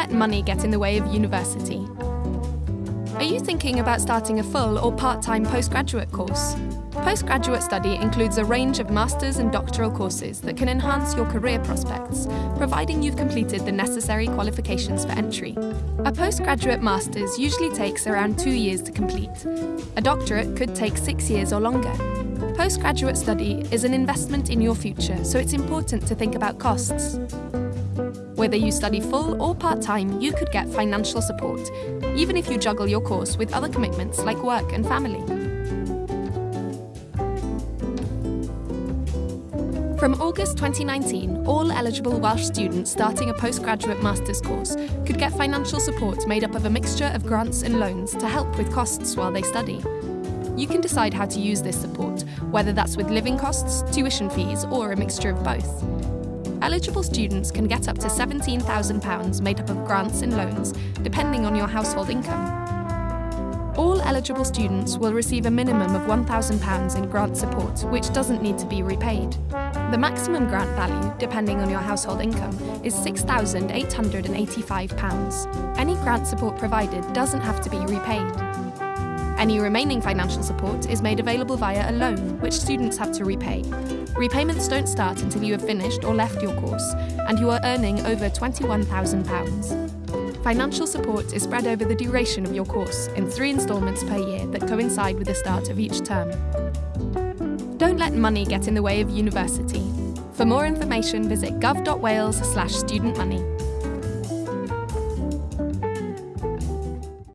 let money get in the way of university. Are you thinking about starting a full or part-time postgraduate course? Postgraduate study includes a range of master's and doctoral courses that can enhance your career prospects, providing you've completed the necessary qualifications for entry. A postgraduate master's usually takes around two years to complete. A doctorate could take six years or longer. Postgraduate study is an investment in your future, so it's important to think about costs. Whether you study full or part-time, you could get financial support, even if you juggle your course with other commitments like work and family. From August 2019, all eligible Welsh students starting a postgraduate master's course could get financial support made up of a mixture of grants and loans to help with costs while they study. You can decide how to use this support, whether that's with living costs, tuition fees, or a mixture of both. Eligible students can get up to £17,000 made up of grants and loans, depending on your household income. All eligible students will receive a minimum of £1,000 in grant support, which doesn't need to be repaid. The maximum grant value, depending on your household income, is £6,885. Any grant support provided doesn't have to be repaid. Any remaining financial support is made available via a loan, which students have to repay. Repayments don't start until you have finished or left your course, and you are earning over £21,000. Financial support is spread over the duration of your course in three instalments per year that coincide with the start of each term. Don't let money get in the way of university. For more information, visit gov.wales slash studentmoney.